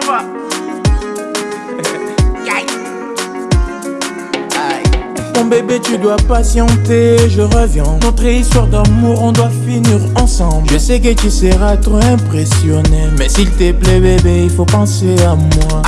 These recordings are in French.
va. Mon bébé, tu dois patienter, je reviens. Notre histoire d'amour, on doit finir ensemble. Je sais que tu seras trop impressionné. Mais s'il te plaît, bébé, il faut penser à moi.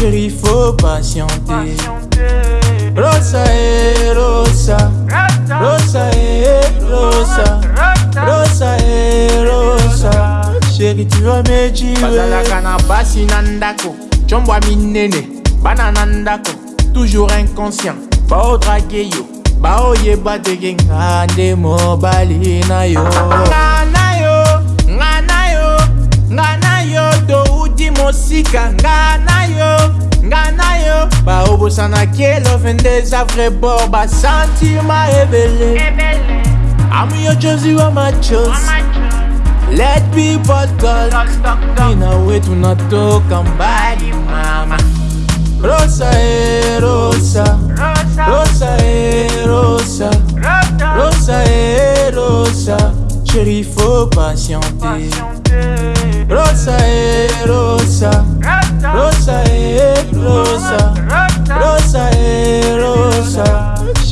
chérie, faut patienter. Rosa et Rosa, Rosa et Rosa, Rosa et Rosa. Chérie, tu vas me dire. Bazalaka na basi nandako, chombo minene, banana ndako, toujours inconscient. Bao drague yo, bao yeba de genga, nde mobali na yo. Ngana yo, ngana yo, ngana yo, to uti mosika, ngana yo. Na yo. Nga na yo baobosanaki elove nde eza vrai bor. Basentima ebele amu yo chozi wa machos let people talk. Ina wetu natoka mbali mama. Rosa e rosa. Rosa. E rosa. Rosa. E rosa. Chérie faut patienter. Rosa e rosa. Rosa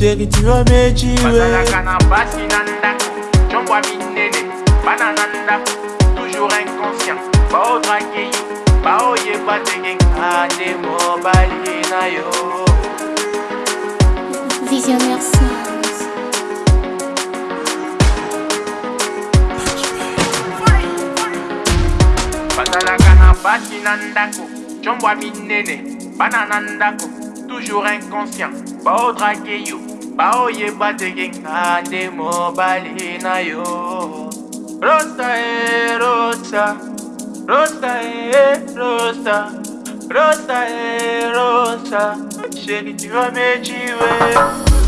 rosa chérie tu vas me tuer bazalaka na basi na ndako combwa minene bana na ndako toujours inconscient. Mobali na yo. Visionnaire Sounds. basi toujours inconscient. Yo baoyeba ndenge nga nde mobali na yo Rosa e rosa, rosa e rosa, rosa e rosa, chérie tu vas me tuer.